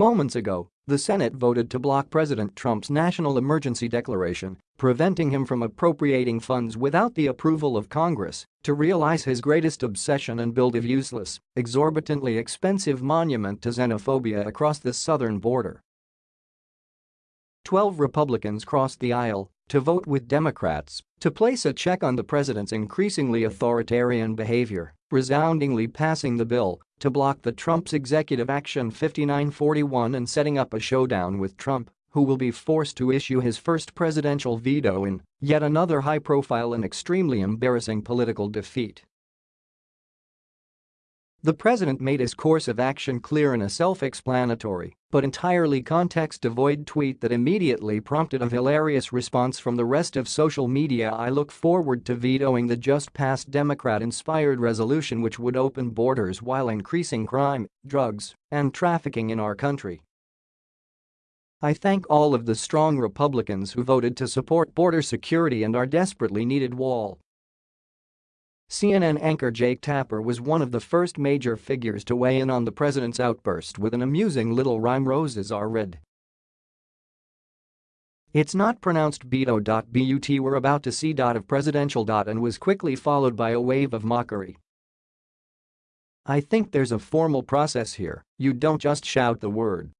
Moments ago, the Senate voted to block President Trump's national emergency declaration, preventing him from appropriating funds without the approval of Congress to realize his greatest obsession and build a useless, exorbitantly expensive monument to xenophobia across the southern border. Twelve Republicans crossed the aisle to vote with Democrats to place a check on the president's increasingly authoritarian behavior, resoundingly passing the bill to block the Trump's Executive Action 5941 and setting up a showdown with Trump, who will be forced to issue his first presidential veto in yet another high-profile and extremely embarrassing political defeat. The president made his course of action clear in a self-explanatory but entirely context-devoid tweet that immediately prompted a hilarious response from the rest of social media I look forward to vetoing the just-passed Democrat-inspired resolution which would open borders while increasing crime, drugs, and trafficking in our country. I thank all of the strong Republicans who voted to support border security and our desperately needed wall. CNN anchor Jake Tapper was one of the first major figures to weigh in on the president's outburst with an amusing little rhyme roses are red. It's not pronounced Beto. But we're about to see. Of presidential. And was quickly followed by a wave of mockery. I think there's a formal process here, you don't just shout the word.